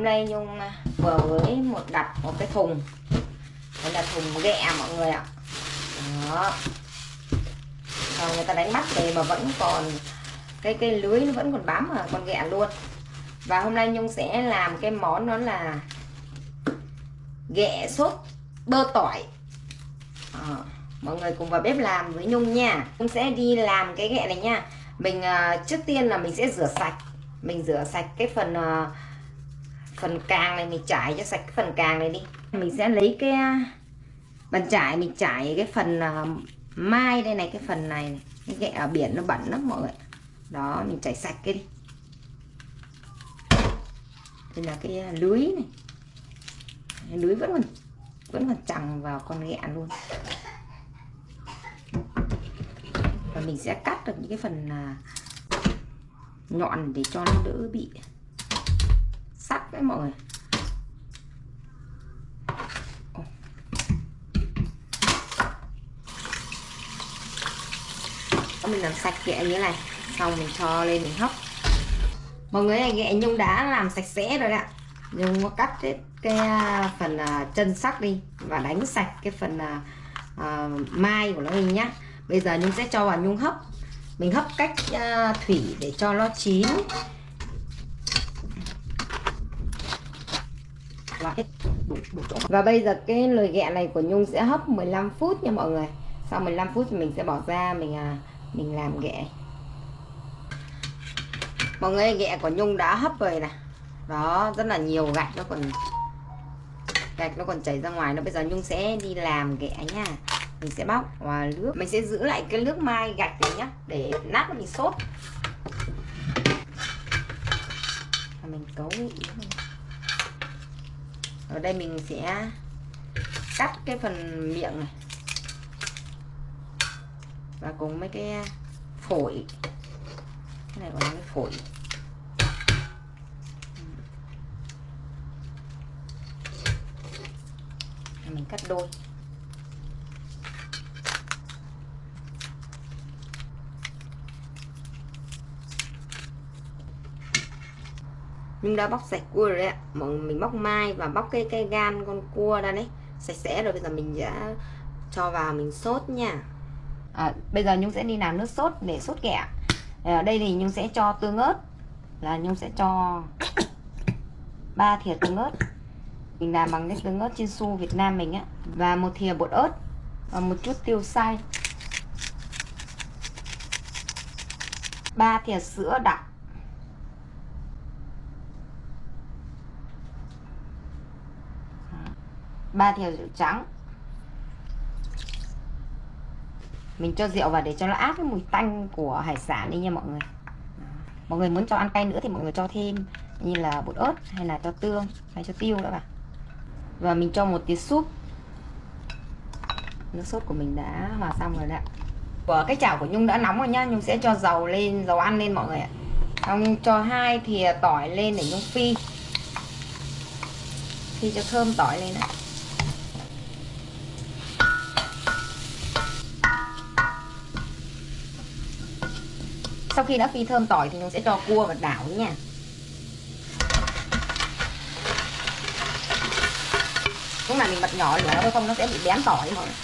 hôm nay nhung à, vừa với một đặt một cái thùng. Đây là thùng ghẹ à, mọi người ạ. Đó. Rồi người ta đánh bắt về mà vẫn còn cái cái lưới nó vẫn còn bám vào con ghẹ luôn. Và hôm nay nhung sẽ làm cái món đó là ghẹ sốt bơ tỏi. À, mọi người cùng vào bếp làm với nhung nha. Nhung sẽ đi làm cái ghẹ này nha. Mình uh, trước tiên là mình sẽ rửa sạch. Mình rửa sạch cái phần uh, phần càng này mình trải cho sạch cái phần càng này đi. Mình sẽ lấy cái à, bàn trải mình trải cái phần uh, mai đây này cái phần này, này. cái ghẹ ở biển nó bẩn lắm mọi người đó mình chảy sạch cái đi. Đây là cái à, lưới này. Cái lưới vẫn còn vẫn còn chằng vào con ghẹ luôn. Và mình sẽ cắt được những cái phần nhọn để cho nó đỡ bị sắc đấy mọi người. Mình làm sạch ghẹ như thế này xong mình cho lên mình hấp. Mọi người này ghẹ nhung đã làm sạch sẽ rồi ạ. Nhung có cắt hết cái à, phần à, chân sắc đi và đánh sạch cái phần uh, mai của nó đi nhá. Bây giờ nhung sẽ cho vào nhung hấp. Mình hấp cách uh, thủy để cho nó chín. Vâng. và bây giờ cái lời ghẹ này của nhung sẽ hấp 15 phút nha mọi người. Sau 15 phút thì mình sẽ bỏ ra, mình à mình làm ghẹ. Mọi người ghẹ của nhung đã hấp rồi nè đó, rất là nhiều gạch nó còn gạch nó còn chảy ra ngoài. Nó bây giờ nhung sẽ đi làm ghẹ nha. Mình sẽ bóc và nước. Mình sẽ giữ lại cái nước mai gạch này nhá, để nát mình sốt và mình cấu ở đây mình sẽ cắt cái phần miệng này. Và cùng mấy cái phổi. Cái này gọi là cái phổi. Mình cắt đôi. Nhưng đã bóc sạch cua rồi đấy ạ. Mình bóc mai và bóc cái cái gan con cua ra đấy. Sạch sẽ rồi bây giờ mình sẽ cho vào mình sốt nha. À, bây giờ nhung sẽ đi làm nước sốt để sốt kẹ ở à, đây thì nhung sẽ cho tương ớt. Là nhung sẽ cho ba thìa tương ớt. Mình làm bằng cái tương ớt su Việt Nam mình á. Và một thìa bột ớt. Và một chút tiêu xay ba thìa sữa đặc. Ba thìa rượu trắng. Mình cho rượu vào để cho nó áp cái mùi tanh của hải sản đi nha mọi người. Mọi người muốn cho ăn cay nữa thì mọi người cho thêm, như là bột ớt hay là cho tương hay cho tiêu nữa vào và mình cho một tí súp. Nước sốt của mình đã hòa xong rồi đấy của cái chảo của nhung đã nóng rồi nhá, nhung sẽ cho dầu lên, dầu ăn lên mọi người ạ. Xong cho hai thìa tỏi lên để nhung phi. Phi cho thơm tỏi lên đấy sau khi đã phi thơm tỏi thì mình sẽ cho cua và đảo nha lúc này mình bật nhỏ lửa nó không nó sẽ bị bén tỏi mọi người.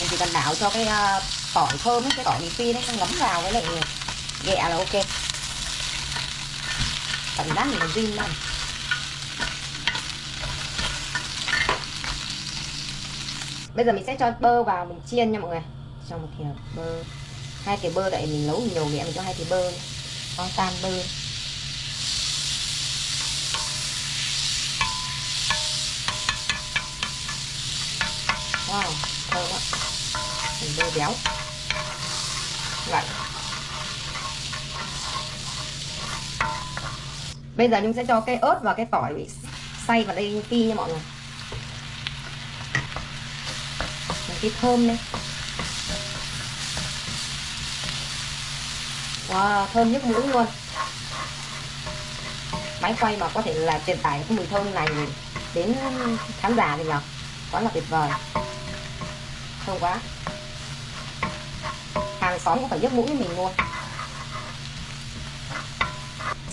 Mình chỉ cần đảo cho cái uh, tỏi thơm ấy, cái tỏi mình phi nó ngấm vào với lại ghẹ là ok. Cảm giác mình còn zin này bây giờ mình sẽ cho bơ vào mình chiên nha mọi người. Cho một thìa bơ. Hai thìa bơ tại mình nấu nhiều mẹ mình cho hai thìa bơ. Con tan bơ. Wow thơm ạ mình bơ béo. Vậy bây giờ chúng sẽ cho cái ớt và cái tỏi xay vào đây phi nha mọi người. Cái thơm lên wow, thơm nhức mũi luôn. Máy quay mà có thể là truyền tải cái mùi thơm này đến khán giả thì nhở? Quá là tuyệt vời. Thơm quá. Hàng xóm cũng phải nhức mũi với mình luôn.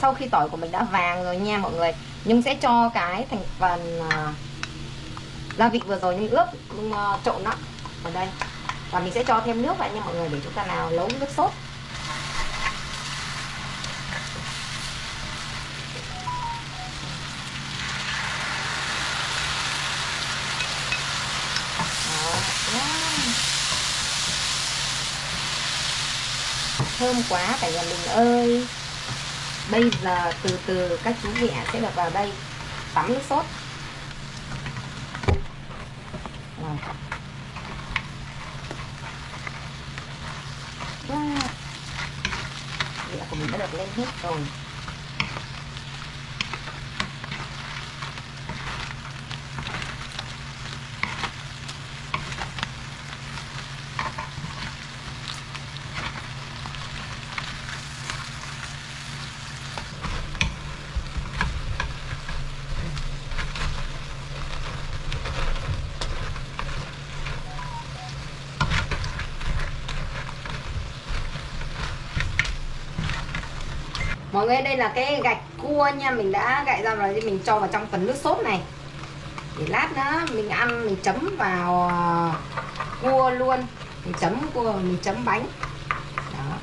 Sau khi tỏi của mình đã vàng rồi nha mọi người. Nhưng sẽ cho cái thành phần à, gia vị vừa rồi nhưng ướp nhưng, trộn nó ở đây. Và mình sẽ cho thêm nước vào nha mọi người, để chúng ta nào nấu nước sốt. Thơm quá cả nhà mình ơi. Bây giờ từ từ các chú mẹ sẽ được vào đây, tắm nước sốt. Wow. Vậy của mình đã được lên hết rồi. Mọi người đây là cái gạch cua nha. Mình đã gạch ra rồi thì mình cho vào trong phần nước sốt này. Để lát nữa mình ăn mình chấm vào ờ, cua luôn. Mình chấm cua mình chấm bánh. Đó.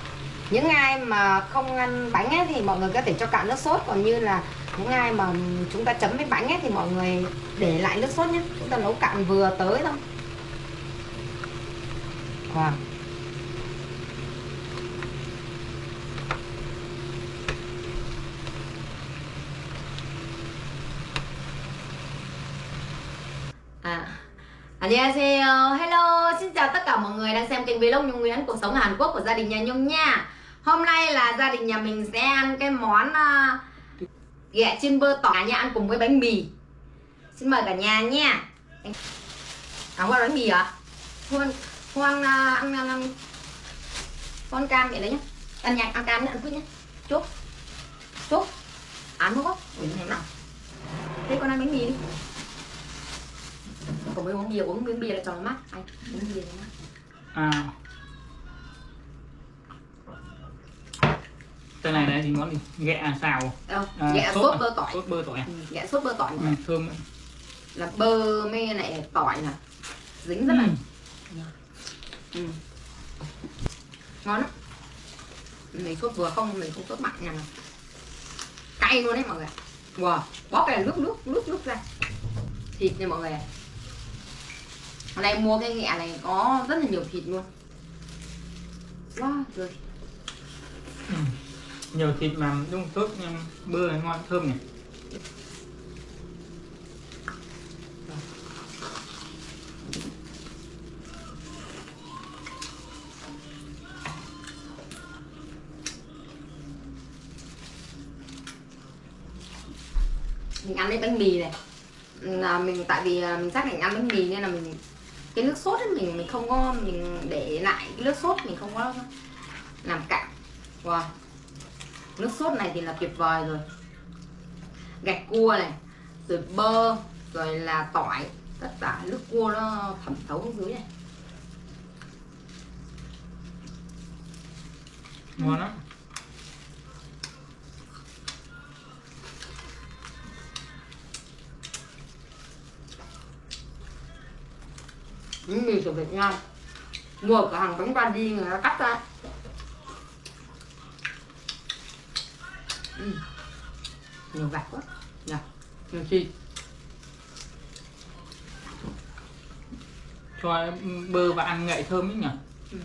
những ai mà không ăn bánh ấy, thì mọi người có thể cho cạn nước sốt. Còn như là những ai mà chúng ta chấm với bánh ấy, thì mọi người để lại nước sốt nhé. Chúng ta nấu cạn vừa tới thôi. Wow. À, 안녕하세요. Hello, xin chào tất cả mọi người đang xem kênh vlog Nhung Nguyễn cuộc sống ở Hàn Quốc của gia đình nhà Nhung nha. Hôm nay là gia đình nhà mình sẽ ăn cái món uh, ghẹ chiên bơ tỏi nha, ăn cùng với bánh mì. Xin mời cả nhà nha. À, qua bánh mì à? Hoan, Hoan uh, ăn, ăn, ăn con cam vậy đấy nhá. Ăn nhạc ăn cam nữa, ăn quyết nhá. Chúc. Chúc. Ăn không có? Ui, nào. Thế con ăn bánh mì đi còn mới uống bia uống miếng bia là cho nó mát anh uống bia mát à. Cái này này thì món gì? Ghẹ xào. Đâu à, ghẹ sốt, sốt bơ tỏi. sốt bơ tỏi ừ, ghẹ sốt bơ tỏi ừ, thơm là bơ mê này tỏi nè dính rất là ừ. ừ. ngon lắm. Mình sốt vừa không mình không sốt mặn nha cay luôn đấy mọi người wow bó cái nước nước nước nước ra. Thịt nha mọi người hôm nay mua cái ghẹ này có rất là nhiều thịt luôn. Wow rồi ừ. nhiều thịt mà đúng tốt bơ này ngon thơm này mình ăn cái bánh mì này. Là mình tại vì à, mình xác định ăn bánh mì nên là mình cái nước sốt ấy, mình mình không có, mình để lại cái nước sốt, mình không có làm cạn. Wow. nước sốt này thì là tuyệt vời rồi. Gạch cua này, rồi bơ, rồi là tỏi, tất cả nước cua nó thẩm thấu xuống dưới này. Ngon lắm. Bánh mì của Việt Nam mua cửa hàng bánh ba đi người ta cắt ra. Uhm. nhiều gạch quá. Nhỉ nhiều thịt cho bơ và ăn ngậy thơm ấy nhỉ? Ừ.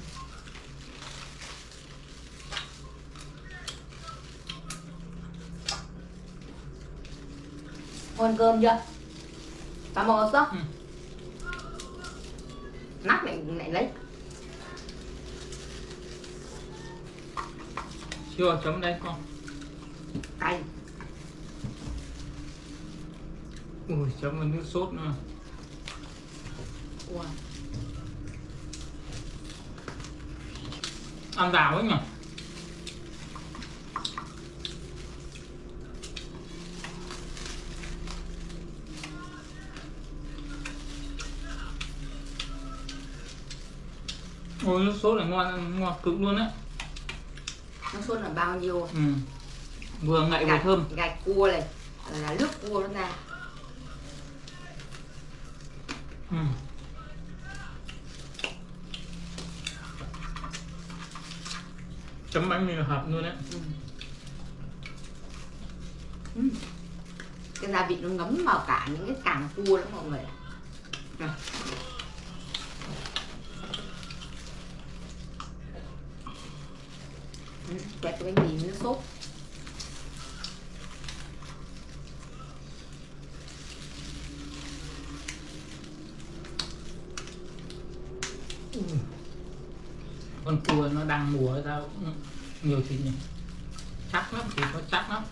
ngon cơm chưa? Cảm ơn số ừ này lại lấy. Chưa chấm đây con. Cay ui chấm với nước sốt nữa. Wow. ăn đào ấy nhỉ ôi nước sốt này ngon ngon cực luôn á nước sốt là bao nhiêu ừ. vừa ngậy vừa gạch, thơm gạch cua này là nước cua nó ra ừ. chấm bánh mì hợp luôn đấy ừ. Ừ. cái gia vị nó ngấm vào cả những cái càng cua đó mọi người. Ừ, quẹt cái với nước sốt. Con cua nó đang mùa sao? Nhiều thịt nhỉ? Chắc lắm thịt nó chắc lắm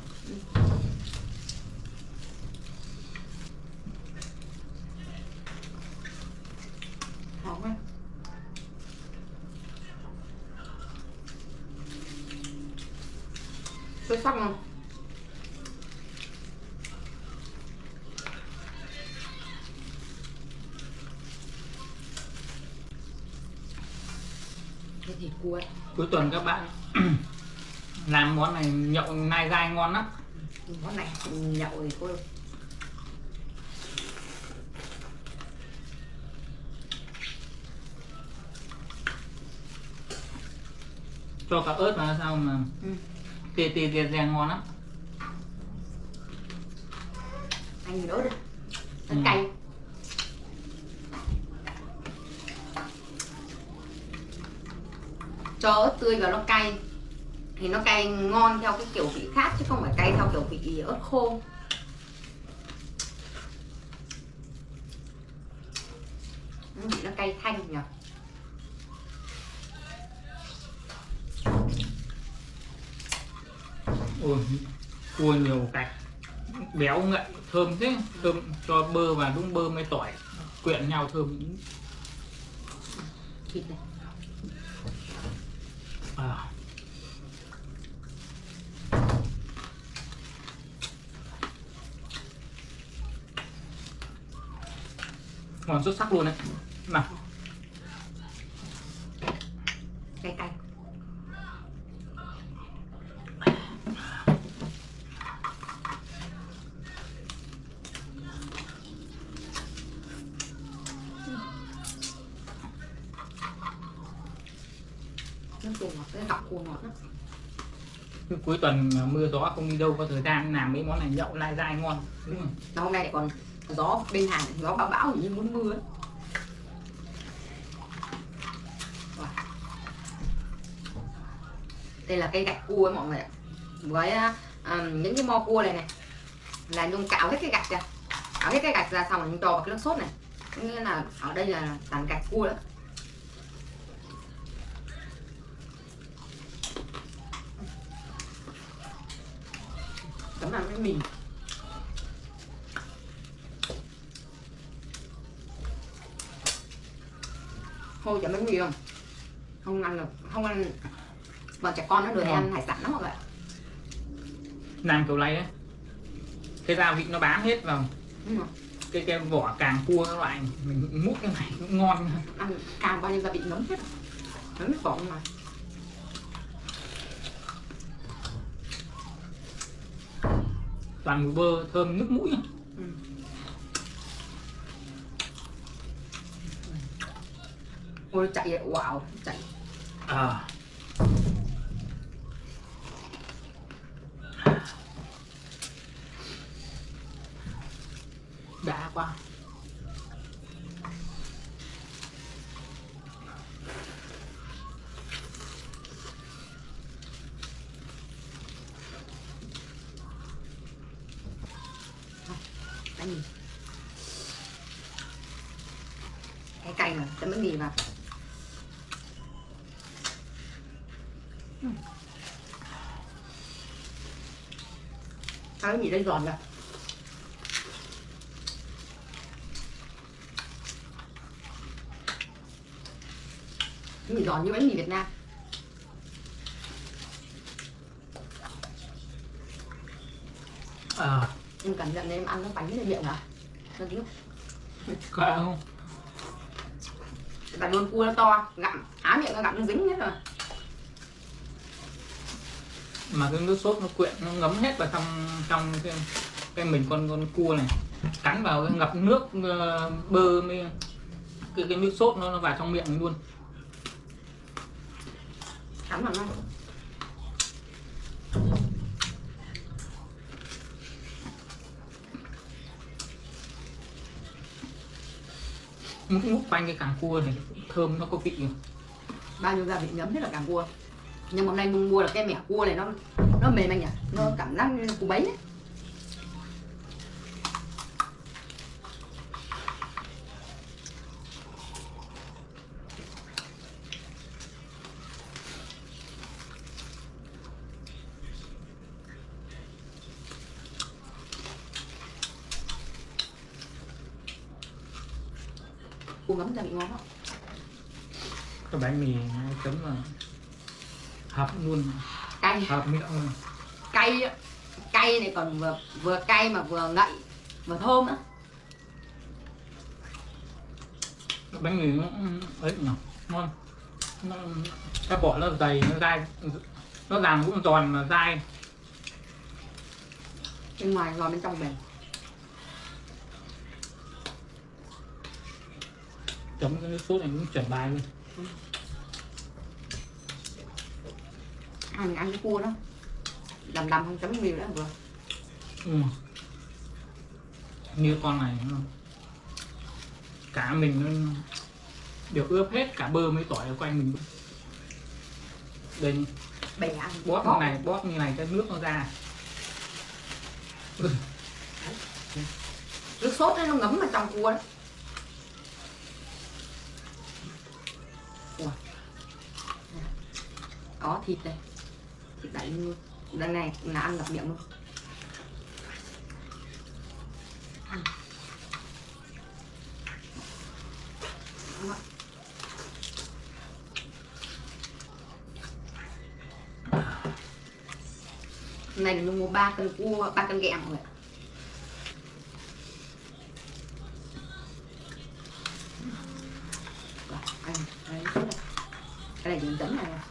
hóng quá xuất sắc không cái thịt cua. Ấy, cuối tuần các bạn làm món này nhậu nai gai ngon lắm. Món này nhậu thì cô cho cả ớt vào sao mà ừ. Tê tê tê tê ngon lắm. Anh đỡ đi nó Ừ. cay. Cho ớt tươi vào nó cay. Thì nó cay ngon theo cái kiểu vị khác chứ không phải cay theo kiểu vị ớt khô. Vị nó cay thanh nhỉ ôi cua nhiều cạch béo ngậy thơm thế thơm cho bơ và đúng bơ mới tỏi quyện nhau thơm. Thịt này. À. ngon xuất sắc luôn đấy. Nào cay cay ngọt cái cua ngọt lắm cuối tuần mưa gió không đi đâu có thời gian làm mấy món này nhậu lai dai ngon đúng không? Hôm nay còn gió bên hàng gió bão bão như muốn mưa ấy. Đây là cây gạch cua ấy mọi người ạ. Với um, những cái mo cua này này. Là nhung cạo hết cái gạch ra cạo hết cái gạch ra xong rồi nhung cho vào cái nước sốt này. Nghĩa là ở đây là toàn gạch cua đó chấm làm cái mì thôi chấm bánh mì không? Không ăn được không ăn. Bọn trẻ con nó được ăn hải sản lắm mọi người ạ. làm kiểu này đấy cái gia vị nó bám hết vào. Đúng rồi. Cái cái vỏ càng cua các loại mình múc cái này cũng ngon. Ăn càng bao nhiêu gia vị ngấm hết. Ngấm hết vỏ mà toàn bơ thơm nước mũi ừ. ôi chạy vậy wow chạy à. đã quá cái gì cái cay mì vào cái gì đây giòn rồi mì giòn như bánh mì Việt Nam. À. em cẩn thận em ăn nó bánh lên miệng à nó nước có không và luôn cua nó to gặm áo miệng nó gặp nó dính hết rồi. Mà cái nước sốt nó quyện nó ngấm hết vào trong trong cái, cái mình con con cua này. Cắn vào cái ngập nước ờ, bơ mới cái, cái nước sốt nó, nó vào trong miệng luôn. Cắn vào nó múc múc quanh cái càng cua này, thơm nó có vị nhiều bao nhiêu gia vị ngấm hết là càng cua. Nhưng mà hôm nay mua là được cái mẻ cua này, nó nó mềm anh nhỉ? Nó cảm giác như củ bấy ấy. Cua ngấm gia vị ngon lắm cái bánh mì chấm là hợp luôn. Cay. Hợp miệng luôn. Cay cay này còn vừa vừa cay mà vừa ngậy vừa thơm nữa cái bánh mì nó ấy nhỉ? Ngon. Nó cái bỏ nó dày nó dai. Nó làm cũng giòn mà dai. Bên ngoài giòn bên trong mềm chấm cái nước sốt này cũng chuẩn bài luôn. Ăn ăn cái cua đó. Đầm đầm không chấm nhiều nữa vừa. Ừ. như con này cả mình nó được ướp hết cả bơ mấy tỏi ở quanh mình. Đây. Ăn. Bóp như này bóp như này cái nước nó ra. Nước sốt ấy, nó ngấm vào trong cua đó có thịt đây thịt đại luôn đằng này là ăn ngập miệng luôn Hôm này là mua 3 cân cua, 3 cân ghẹ mọi người. Rồi, đấy. Cái này chỉ dẫn này. Dạ.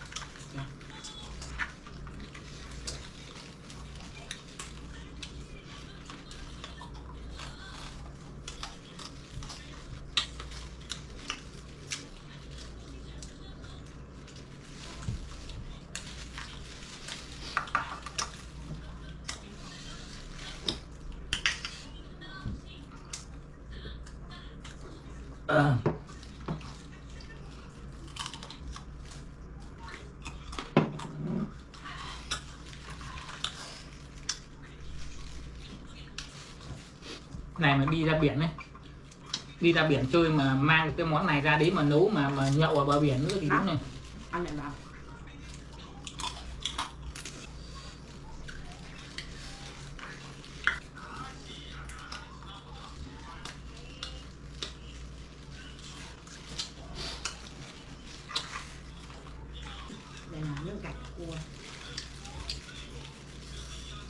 Này mà đi ra biển ấy. Đi ra biển chơi mà mang cái món này ra đấy mà nấu mà mà nhậu ở bờ biển nữa thì đúng này Ăn này vào. Đây là nước gạch cua.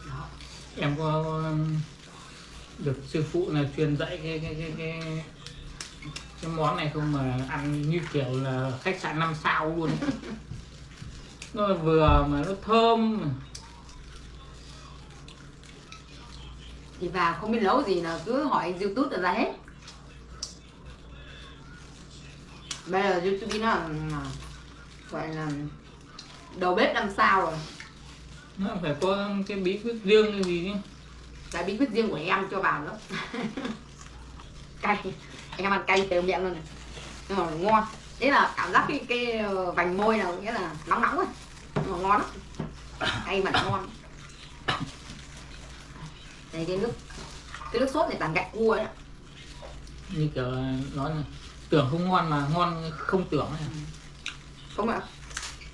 Đó. em có um, được sư truyền dạy cái cái cái cái, cái món này không mà ăn như kiểu là khách sạn năm sao luôn. Nó vừa mà nó thơm. Thì vào không biết nấu gì là cứ hỏi youtube là ra hết. Bây giờ youtube nó gọi là đầu bếp năm sao rồi. Nó phải có cái bí quyết riêng cái gì chứ là bí quyết riêng của em cho vào nữa cay. Em ăn cay từ miệng luôn này. Nhưng mà ngon. Thế là cảm giác cái cái ờ, vành môi là nghĩa là nóng nóng rồi nhưng mà ngon lắm. Cay mà ngon. Đây cái nước cái nước sốt này toàn gạch cua đấy như kiểu nói là tưởng không ngon mà ngon không tưởng này. không ạ.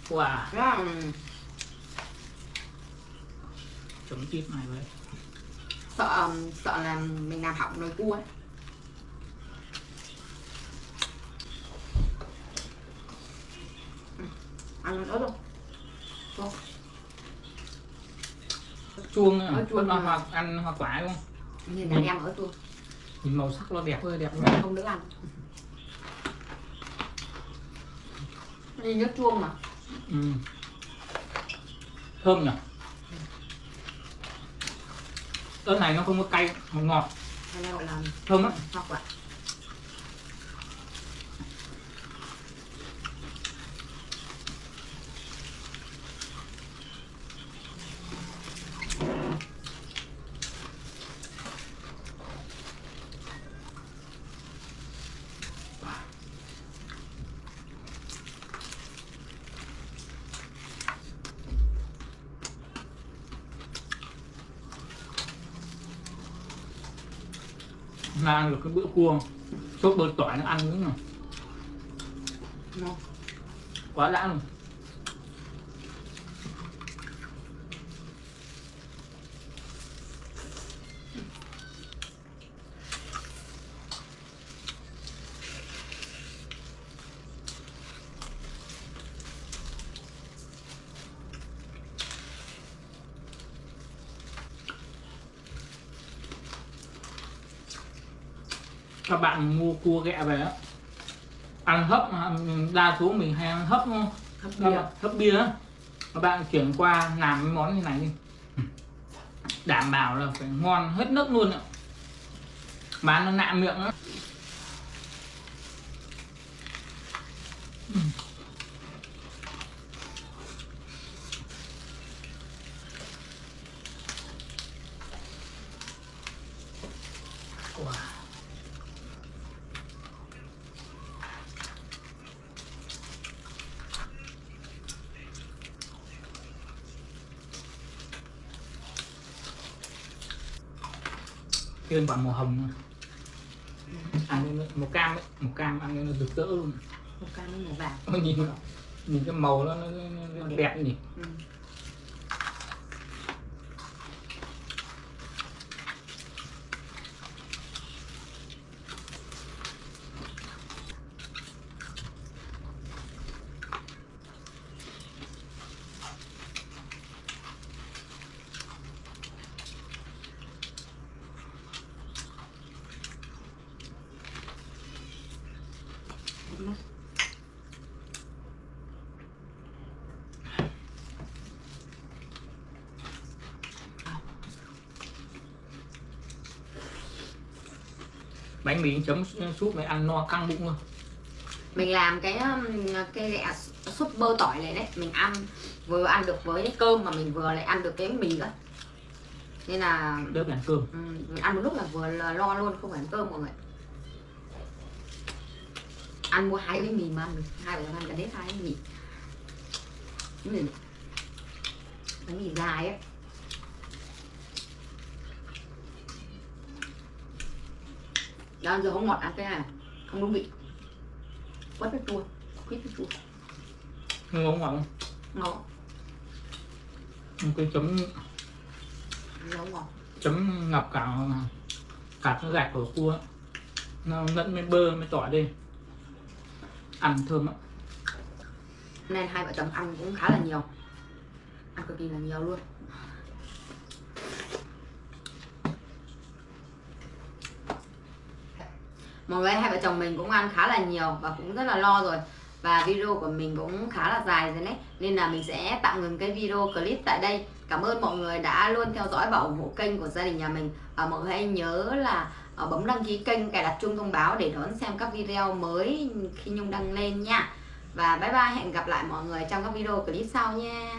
Wow. Là chấm chít này vậy sợ sợ là mình làm hỏng nồi cua ấy. Ừ, ăn ớt không không chuông à, chuông nó mà. hoặc ăn hoa quả không? Nhìn đàn em ớt luôn. Nhìn màu sắc nó đẹp. Hơi đẹp luôn không đỡ ăn. Đi nước chuông mà. Ừ. thơm nhỉ ớt này nó không có cay ngọt ngọt. Thơm á là ăn được cái bữa cua. Sốt bơ tỏi nó ăn nữa mà nó quá đã luôn các bạn mua cua ghẹ về á. Ăn hấp đa số mình hay ăn hấp không hấp bia. bạn- hấp bia á. Các bạn chuyển qua làm cái món như này đi. Đảm bảo là phải ngon hết nước luôn ạ. Bán nó nạ miệng á Thêm quả màu hồng ăn màu cam ấy, màu cam ăn lên nó rực rỡ luôn. Một cái nó màu vàng. Nhìn nhìn cái màu nó, nó, nó, nó đẹp nhỉ. Ừ. bánh mì chấm súp này ăn no căng bụng luôn. Mình làm cái um, cái ghẹ súp bơ tỏi này đấy mình ăn vừa ăn được với cơm mà mình vừa lại ăn được cái mì nữa nên là phải ăn cơm. ừ, mình ăn một lúc là vừa là lo luôn không phải ăn cơm mọi người. Ăn mua hai cái mì mà ăn hai chồng ăn cả hết hai cái mì. Cái mì cái mì dài ấy đó giờ không ngọt ăn cái này không đúng vị. Quất cái chua quýt cái chua. Ngon ngon ngon cái chấm ngon ngon chấm ngập cả cả cái gạch của cua. Nó lẫn với bơ với tỏi đi. Ăn thơm ạ nên hai vợ chồng ăn cũng khá là nhiều. Ăn cực kỳ là nhiều luôn mọi người hai vợ chồng mình cũng ăn khá là nhiều và cũng rất là lo rồi. Và video của mình cũng khá là dài rồi đấy. Nên là mình sẽ tạm ngừng cái video clip tại đây. Cảm ơn mọi người đã luôn theo dõi và ủng hộ kênh của gia đình nhà mình. Và mọi người hãy nhớ là ờ, bấm đăng ký kênh, cài đặt chuông thông báo để đón xem các video mới khi nhung đăng lên nha. Và bye bye, hẹn gặp lại mọi người trong các video clip sau nha.